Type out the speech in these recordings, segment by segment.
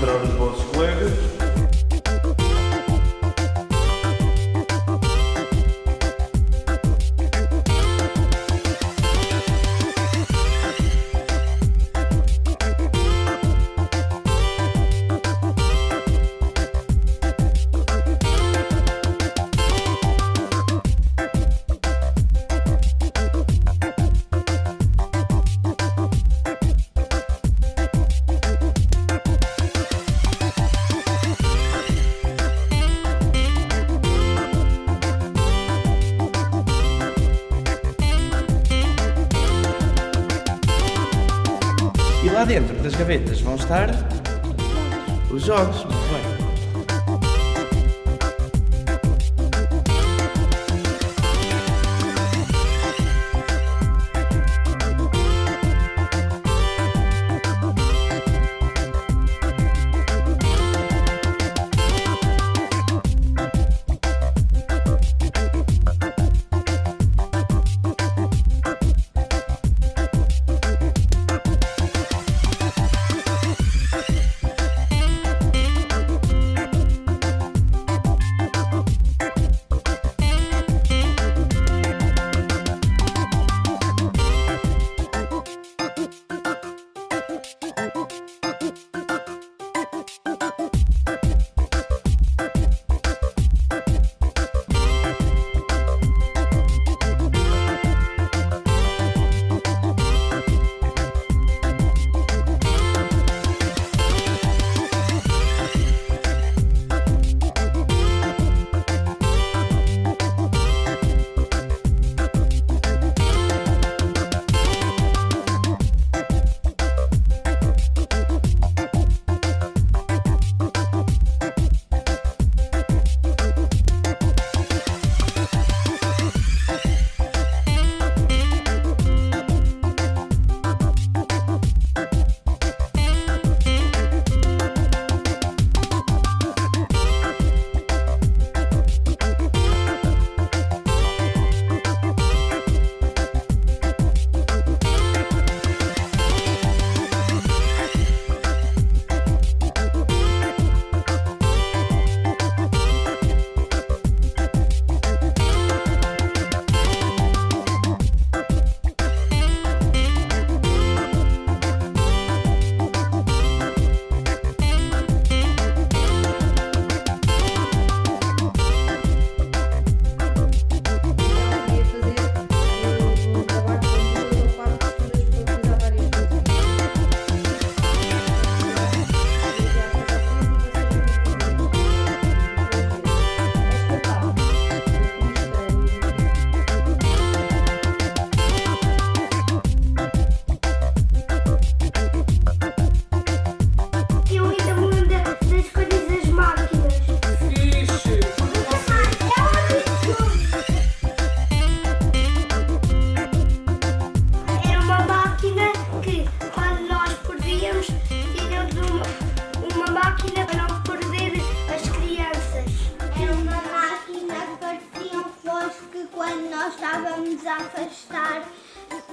contra os vossos colegas. dentro das gavetas vão estar os jogos. nos afastar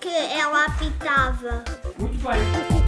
que ela apitava. Muito bem.